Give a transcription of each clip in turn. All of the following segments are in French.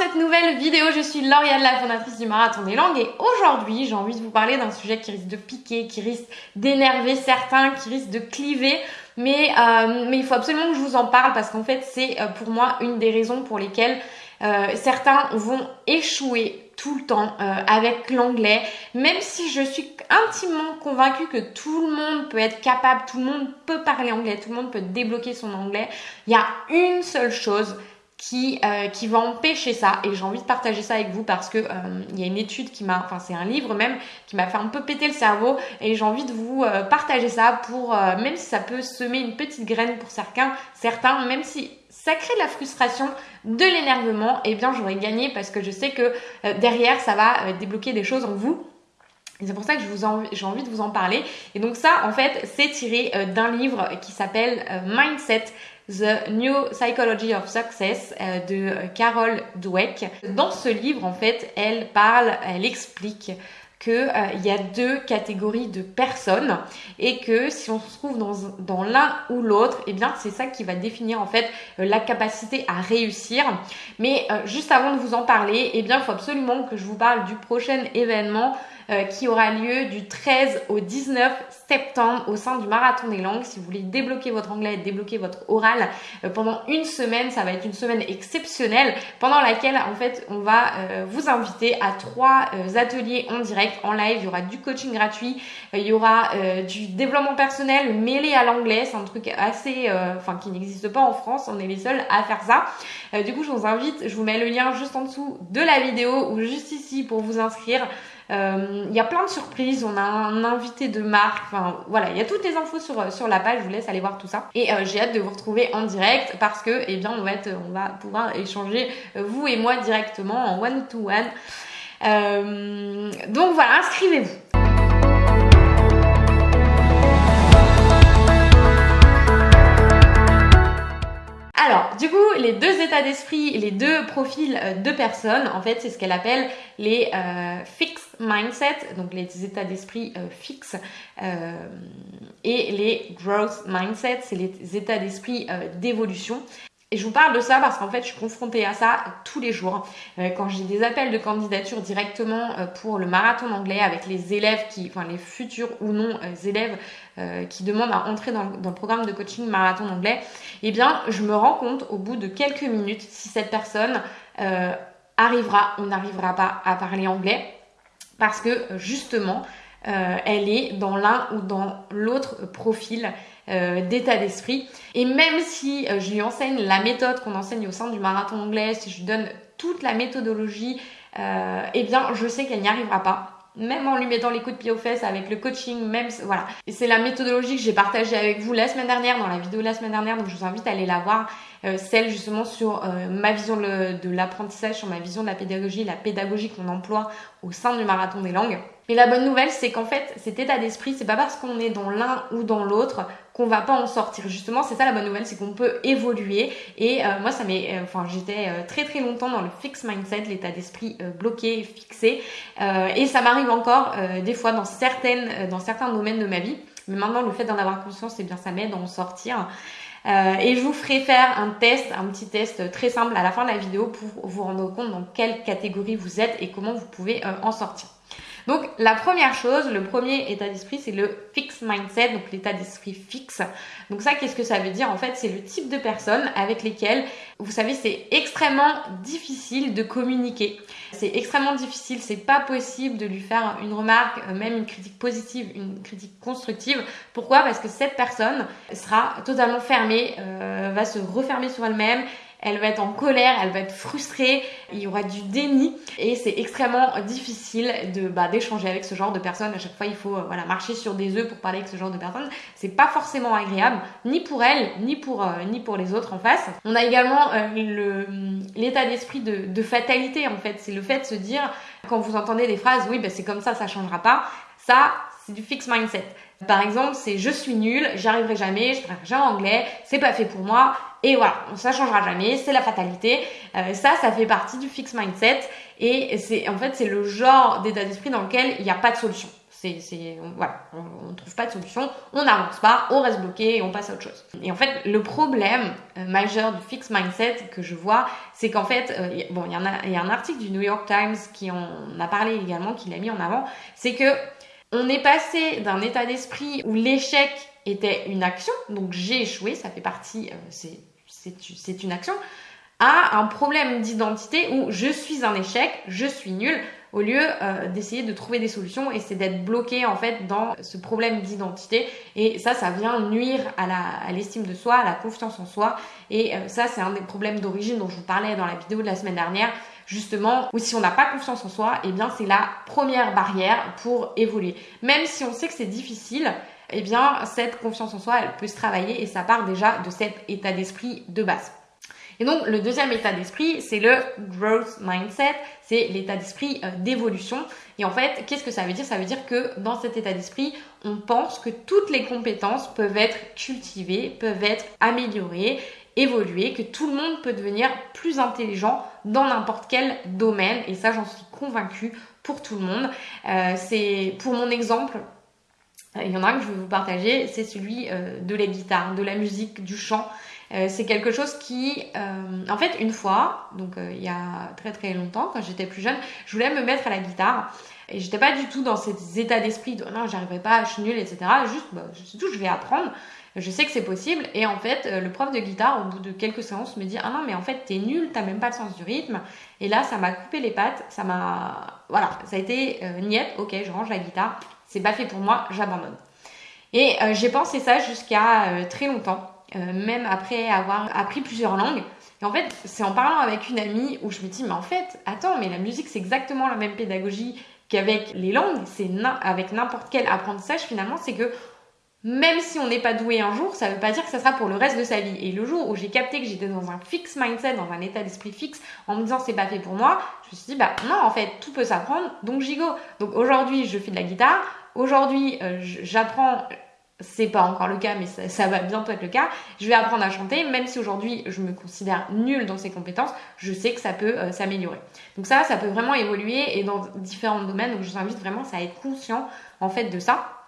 cette nouvelle vidéo, je suis Lauriane, la fondatrice du Marathon des Langues et aujourd'hui j'ai envie de vous parler d'un sujet qui risque de piquer, qui risque d'énerver certains, qui risque de cliver. Mais, euh, mais il faut absolument que je vous en parle parce qu'en fait c'est euh, pour moi une des raisons pour lesquelles euh, certains vont échouer tout le temps avec l'anglais, même si je suis intimement convaincue que tout le monde peut être capable, tout le monde peut parler anglais, tout le monde peut débloquer son anglais, il y a une seule chose qui, euh, qui va empêcher ça et j'ai envie de partager ça avec vous parce que euh, il y a une étude qui m'a enfin c'est un livre même qui m'a fait un peu péter le cerveau et j'ai envie de vous euh, partager ça pour même si ça peut semer une petite graine pour certains certains même si ça crée de la frustration, de l'énervement, et eh bien j'aurais gagné parce que je sais que derrière ça va débloquer des choses en vous. C'est pour ça que j'ai envie de vous en parler. Et donc ça, en fait, c'est tiré d'un livre qui s'appelle Mindset The New Psychology of Success euh, de euh, Carol Dweck. Dans ce livre, en fait, elle parle, elle explique qu'il euh, y a deux catégories de personnes et que si on se trouve dans, dans l'un ou l'autre, et eh bien c'est ça qui va définir en fait la capacité à réussir. Mais juste avant de vous en parler, eh bien il faut absolument que je vous parle du prochain événement euh, qui aura lieu du 13 au 19 septembre au sein du Marathon des langues. Si vous voulez débloquer votre anglais, débloquer votre oral euh, pendant une semaine, ça va être une semaine exceptionnelle pendant laquelle en fait on va euh, vous inviter à trois ateliers en direct, en live. Il y aura du coaching gratuit, il y aura du développement personnel mêlé à l'anglais. C'est un truc assez, enfin qui n'existe pas en France. On est les seuls à faire ça. du coup, je vous invite, je vous mets le lien juste en dessous de la vidéo ou juste ici pour vous inscrire. Euh, il y a plein de surprises, on a un invité de marque, enfin voilà, il y a toutes les infos sur, la page, je vous laisse aller voir tout ça. Et euh, j'ai hâte de vous retrouver en direct parce que, eh bien, on va, pouvoir échanger, euh, vous et moi, directement en one-to-one. Donc voilà, inscrivez-vous. Alors, du coup, les deux états d'esprit, les deux profils de personnes, en fait, c'est ce qu'elle appelle les fixed mindset, donc les états d'esprit euh, fixes, euh, et les growth mindset, c'est les états d'esprit euh, d'évolution. Et je vous parle de ça parce qu'en fait, je suis confrontée à ça tous les jours. quand j'ai des appels de candidature directement pour le marathon d'anglais avec les élèves qui, enfin les futurs ou non élèves qui demandent à entrer dans, le programme de coaching marathon d'anglais, eh bien, je me rends compte au bout de quelques minutes si cette personne arrivera ou n'arrivera pas à parler anglais parce que justement, euh, elle est dans l'un ou dans l'autre profil euh, d'état d'esprit. Et même si euh, je lui enseigne la méthode qu'on enseigne au sein du marathon anglais, si je lui donne toute la méthodologie, eh bien, je sais qu'elle n'y arrivera pas même en lui mettant les coups de pied aux fesses avec le coaching, même voilà. Et c'est la méthodologie que j'ai partagée avec vous la semaine dernière, dans la vidéo de la semaine dernière, donc je vous invite à aller la voir, celle justement sur ma vision de l'apprentissage, sur ma vision de la pédagogie, la pédagogie qu'on emploie au sein du marathon des langues. Mais la bonne nouvelle, c'est qu'en fait, cet état d'esprit, c'est pas parce qu'on est dans l'un ou dans l'autre qu'on va pas en sortir. Justement, c'est ça la bonne nouvelle, c'est qu'on peut évoluer. Et euh, moi, ça m'est, euh, enfin, j'étais euh, très très longtemps dans le fixed mindset, l'état d'esprit bloqué, fixé, et ça m'arrive encore des fois dans certaines, dans certains domaines de ma vie. Mais maintenant, le fait d'en avoir conscience, eh bien, ça m'aide à en sortir. et je vous ferai faire un test, un petit test très simple à la fin de la vidéo pour vous rendre compte dans quelle catégorie vous êtes et comment vous pouvez en sortir. Donc la première chose, le premier état d'esprit, c'est le fixed mindset, donc l'état d'esprit fixe. Donc ça, qu'est-ce que ça veut dire? En fait, c'est le type de personnes avec lesquelles, vous savez, c'est extrêmement difficile de communiquer. C'est extrêmement difficile, c'est pas possible de lui faire une remarque, euh, même une critique positive, une critique constructive. Pourquoi? Parce que cette personne sera totalement fermée, euh, va se refermer sur elle-même elle va être en colère, elle va être frustrée, il y aura du déni et c'est extrêmement difficile de bah, d'échanger avec ce genre de personnes. À chaque fois, il faut euh, voilà marcher sur des œufs pour parler avec ce genre de personnes. C'est pas forcément agréable, ni pour elle, ni pour euh, ni pour les autres en face. On a également euh, le l'état d'esprit de, de, fatalité en fait. C'est le fait de se dire quand vous entendez des phrases, oui, bah, c'est comme ça, ça changera pas. Ça, c'est du fixed mindset. Par exemple, c'est je suis nul, j'y arriverai jamais, je parlerai jamais anglais, c'est pas fait pour moi, et voilà, ça changera jamais, c'est la fatalité. Euh, ça, ça fait partie du fixed mindset, et c'est en fait c'est le genre d'état d'esprit dans lequel il n'y a pas de solution. C'est, c'est, voilà, on ne trouve pas de solution, on n'avance pas, on reste bloqué et on passe à autre chose. Et en fait, le problème euh, majeur du fixed mindset que je vois, c'est qu'en fait, euh, bon, il y, a, un article du New York Times qui en a parlé également, qui l'a mis en avant, c'est que on est passé d'un état d'esprit où l'échec était une action, donc j'ai échoué, ça fait partie, c'est, c'est, une action, à un problème d'identité où je suis un échec, je suis nul, au lieu euh, d'essayer de trouver des solutions et c'est d'être bloqué en fait dans ce problème d'identité. Et ça ça vient nuire à l'estime de soi à la confiance en soi. Et euh, ça c'est un des problèmes d'origine dont je vous parlais dans la vidéo de la semaine dernière. Justement où si on n'a pas confiance en soi et eh bien c'est la première barrière pour évoluer. Même si on sait que c'est difficile eh bien cette confiance en soi elle peut se travailler et ça part déjà de cet état d'esprit de base et donc le deuxième état d'esprit, c'est le growth mindset, c'est l'état d'esprit euh, d'évolution. Et en fait, qu'est-ce que ça veut dire? Ça veut dire que dans cet état d'esprit, on pense que toutes les compétences peuvent être cultivées, peuvent être améliorées, évoluer, que tout le monde peut devenir plus intelligent dans n'importe quel domaine. Et ça, j'en suis convaincue pour tout le monde. Euh, c'est pour mon exemple. Il y en a un que je vais vous partager, c'est celui euh, de la guitare, de la musique, du chant. Euh, c'est quelque chose qui, euh, en fait, une fois, donc euh, il y a très très longtemps, quand j'étais plus jeune, je voulais me mettre à la guitare. Et j'étais pas du tout dans cet état d'esprit de non, j'arriverai pas, je suis nulle, etc. Juste, bah, c'est tout, je vais apprendre. Je sais que c'est possible. Et en fait, le prof de guitare, au bout de quelques séances, me dit Ah non, mais en fait, t'es nul, t'as même pas le sens du rythme. Et là, ça m'a coupé les pattes. Ça m'a. Voilà, ça a été euh, niette, ok, je range la guitare. C'est pas fait pour moi, j'abandonne. Et j'ai pensé ça jusqu'à très longtemps. Euh, même après avoir appris plusieurs langues. Et en fait, c'est en parlant avec une amie où je me dis, mais en fait, attends, mais la musique, c'est exactement la même pédagogie qu'avec les langues, c'est avec n'importe quel apprentissage finalement, c'est que même si on n'est pas doué un jour, ça ne veut pas dire que ça sera pour le reste de sa vie. Et le jour où j'ai capté que j'étais dans un fixe mindset, dans un état d'esprit fixe, en me disant c'est pas fait pour moi, je me suis dit bah non en fait tout peut s'apprendre, donc j'y go. Donc aujourd'hui je fais de la guitare, aujourd'hui euh, j'apprends c'est pas encore le cas, mais ça, va bientôt être le cas. Je vais apprendre à chanter, même si aujourd'hui je me considère nulle dans ces compétences, je sais que ça peut euh, s'améliorer. Donc ça, ça peut vraiment évoluer et dans différents domaines. Donc je vous invite vraiment à être conscient en fait de ça.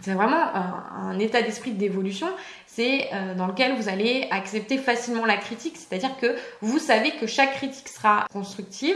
C'est vraiment un, état d'esprit d'évolution, c'est euh, dans lequel vous allez accepter facilement la critique, c'est-à-dire que vous savez que chaque critique sera constructive,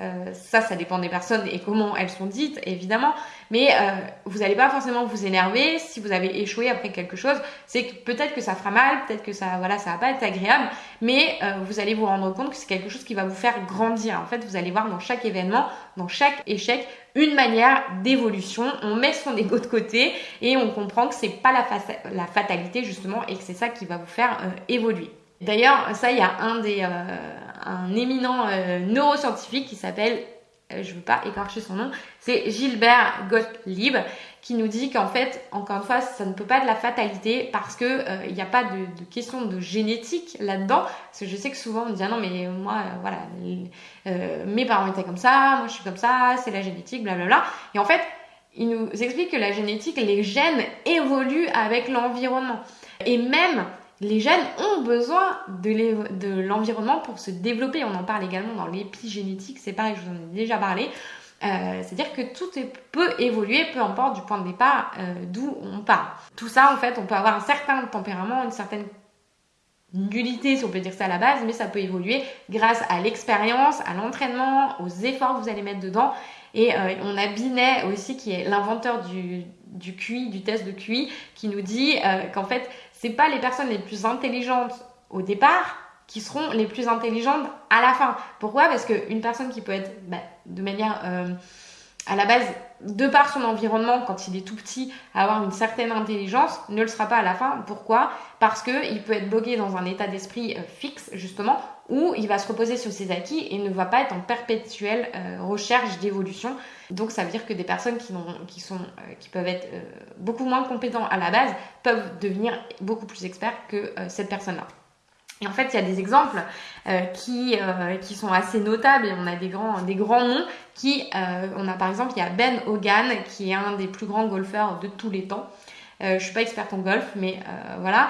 euh, ça, ça dépend des personnes et comment elles sont dites, évidemment, mais euh, vous n'allez pas forcément vous énerver si vous avez échoué après quelque chose. C'est que peut-être que ça fera mal, peut-être que ça, voilà, ça va pas être agréable, mais euh, vous allez vous rendre compte que c'est quelque chose qui va vous faire grandir. En fait, vous allez voir dans chaque événement, dans chaque échec, une manière d'évolution. On met son ego de côté et on comprend que c'est pas la, fatalité justement et que c'est ça qui va vous faire euh, évoluer. D'ailleurs, ça, il y a un des un éminent neuroscientifique qui s'appelle je ne veux pas écorcher son nom, c'est Gilbert Gottlieb qui nous dit qu'en fait, encore une fois, ça ne peut pas être la fatalité parce que euh, il n'y a pas de, question de génétique là-dedans. Parce que je sais que souvent on me dit ah non mais moi euh, voilà, mes parents étaient comme ça, moi je suis comme ça, c'est la génétique, blablabla. Et en fait, il nous explique que la génétique, les gènes évoluent avec l'environnement. Et même les gènes ont besoin de l'environnement pour se développer. On en parle également dans l'épigénétique, c'est pareil, je vous en ai déjà parlé. Euh, c'est-à-dire que tout peut évoluer, peu importe du point de départ euh, d'où on part. Tout ça, en fait, on peut avoir un certain tempérament, une certaine nullité, si on peut dire ça à la base, mais ça peut évoluer grâce à l'expérience, à l'entraînement, aux efforts que vous allez mettre dedans. Et euh, on a Binet aussi, qui est l'inventeur du, du du test de QI, qui nous dit qu'en fait, c'est pas les personnes les plus intelligentes au départ qui seront les plus intelligentes à la fin. Pourquoi? Parce qu'une personne qui peut être bah, de manière euh, à la base, de par son environnement, quand il est tout petit, avoir une certaine intelligence, ne le sera pas à la fin. Pourquoi? Parce qu'il peut être bloqué dans un état d'esprit euh, fixe, justement, où il va se reposer sur ses acquis et ne va pas être en perpétuelle euh, recherche d'évolution. Donc ça veut dire que des personnes qui, euh, peuvent être beaucoup moins compétents à la base peuvent devenir beaucoup plus experts que cette personne-là. Et en fait, il y a des exemples qui, qui sont assez notables et on a des grands, des grands noms qui, on a par exemple, il y a Ben Hogan qui est un des plus grands golfeurs de tous les temps. Je suis pas experte en golf, mais voilà,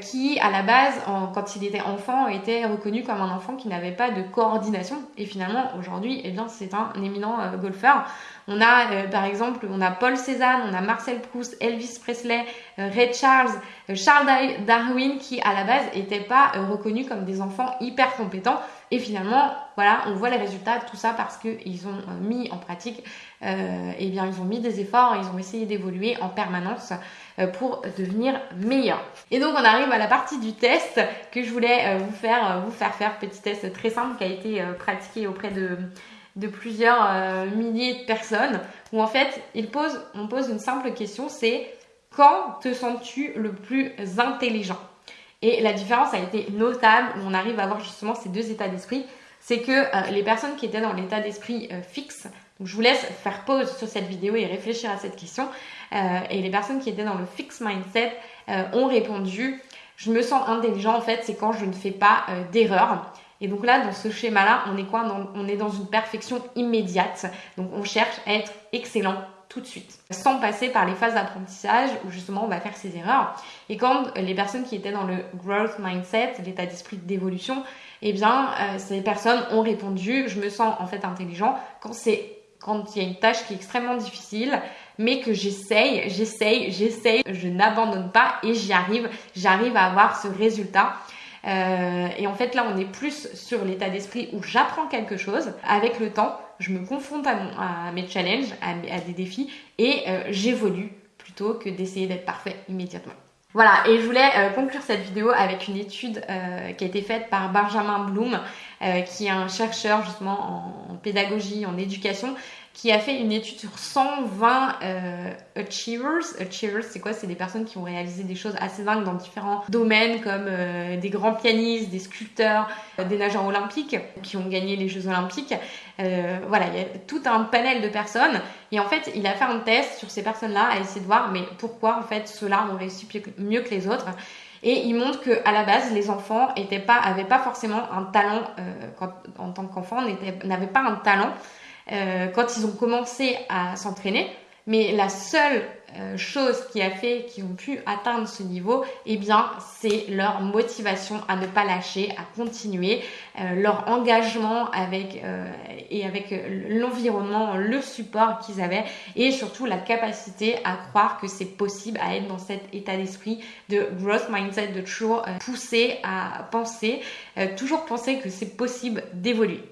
qui à la base, quand il était enfant, était reconnu comme un enfant qui n'avait pas de coordination. Et finalement, aujourd'hui, eh bien, c'est un éminent golfeur. On a euh, par exemple, on a Paul Cézanne, on a Marcel Proust, Elvis Presley, euh, Ray Charles, euh, Charles Darwin qui à la base n'étaient pas reconnus comme des enfants hyper compétents. Et finalement, voilà, on voit les résultats de tout ça parce qu'ils ont mis en pratique, euh, eh bien, ils ont mis des efforts, ils ont essayé d'évoluer en permanence pour devenir meilleurs. Et donc, on arrive à la partie du test que je voulais vous faire, vous faire faire, petit test très simple qui a été pratiqué auprès de plusieurs euh, milliers de personnes où en fait il pose, on pose une simple question, c'est quand te sens-tu le plus intelligent? Et la différence a été notable où on arrive à avoir justement ces deux états d'esprit, c'est que euh, les personnes qui étaient dans l'état d'esprit euh, fixe, donc je vous laisse faire pause sur cette vidéo et réfléchir à cette question, et les personnes qui étaient dans le fixed mindset ont répondu je me sens intelligent en fait, c'est quand je ne fais pas d'erreur. Et donc là, dans ce schéma-là, on est quoi? On est dans une perfection immédiate. Donc on cherche à être excellent tout de suite, sans passer par les phases d'apprentissage où justement on va faire ses erreurs. Et quand les personnes qui étaient dans le growth mindset, l'état d'esprit d'évolution, eh bien euh, ces personnes ont répondu je me sens en fait intelligent quand c'est quand il y a une tâche qui est extrêmement difficile, mais que j'essaye, j'essaye, j'essaye, je n'abandonne pas et j'y arrive, j'arrive à avoir ce résultat. Euh, et en fait, là, on est plus sur l'état d'esprit où j'apprends quelque chose. Avec le temps, je me confronte à, mes challenges, à, des défis, et euh, j'évolue plutôt que d'essayer d'être parfait immédiatement. Voilà, et je voulais euh, conclure cette vidéo avec une étude qui a été faite par Benjamin Bloom, qui est un chercheur justement en pédagogie, en éducation, qui a fait une étude sur 120 euh, achievers. Achievers, c'est quoi? C'est des personnes qui ont réalisé des choses assez dingues dans différents domaines, comme euh, des grands pianistes, des sculpteurs, euh, des nageurs olympiques qui ont gagné les Jeux olympiques. voilà, il y a tout un panel de personnes. Et en fait, il a fait un test sur ces personnes-là à essayer de voir, mais pourquoi en fait ceux-là ont réussi mieux que les autres. Et il montre que à la base, les enfants n'avaient pas, forcément un talent en tant qu'enfant, n'avaient pas un talent euh, quand ils ont commencé à s'entraîner. Mais la seule euh, chose qui a fait qu'ils ont pu atteindre ce niveau, eh bien, c'est leur motivation à ne pas lâcher, à continuer, euh, leur engagement avec et avec l'environnement, le support qu'ils avaient, et surtout la capacité à croire que c'est possible, à être dans cet état d'esprit de growth mindset, de toujours pousser à penser, toujours penser que c'est possible d'évoluer.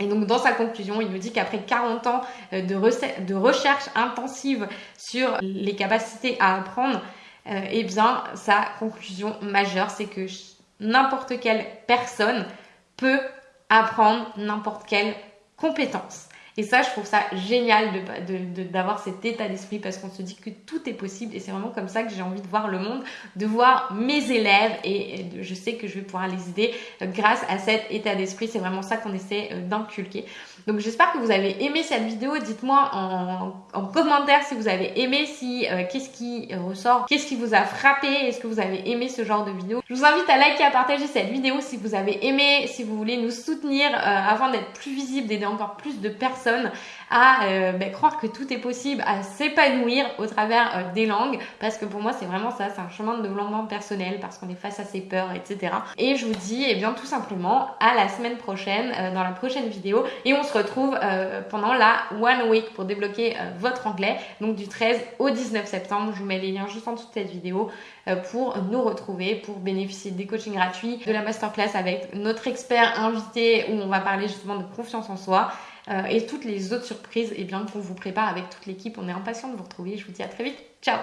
Et donc dans sa conclusion, il nous dit qu'après 40 ans euh, de, recherche intensive sur les capacités à apprendre, euh, eh bien sa conclusion majeure, c'est que n'importe quelle personne peut apprendre n'importe quelle compétence. Et ça, je trouve ça génial d'avoir cet état d'esprit parce qu'on se dit que tout est possible et c'est vraiment comme ça que j'ai envie de voir le monde, de voir mes élèves et, je sais que je vais pouvoir les aider grâce à cet état d'esprit. C'est vraiment ça qu'on essaie euh, d'inculquer. Donc j'espère que vous avez aimé cette vidéo. Dites-moi en, commentaire si vous avez aimé, si euh, qu'est-ce qui ressort, qu'est-ce qui vous a frappé, est-ce que vous avez aimé ce genre de vidéo. Je vous invite à liker, à partager cette vidéo si vous avez aimé, si vous voulez nous soutenir afin d'être plus visible, d'aider encore plus de personnes à euh, ben, croire que tout est possible, à s'épanouir au travers euh, des langues, parce que pour moi c'est vraiment ça, c'est un chemin de développement personnel, parce qu'on est face à ses peurs, etc. Et je vous dis, eh bien tout simplement, à la semaine prochaine, euh, dans la prochaine vidéo, et on se retrouve pendant la One Week pour débloquer votre anglais, donc du 13 au 19 septembre. Je vous mets les liens juste en dessous de cette vidéo pour nous retrouver, pour bénéficier des coachings gratuits, de la masterclass avec notre expert invité où on va parler justement de confiance en soi. Euh, et toutes les autres surprises eh bien, qu'on vous prépare avec toute l'équipe. On est impatient de vous retrouver. Je vous dis à très vite. Ciao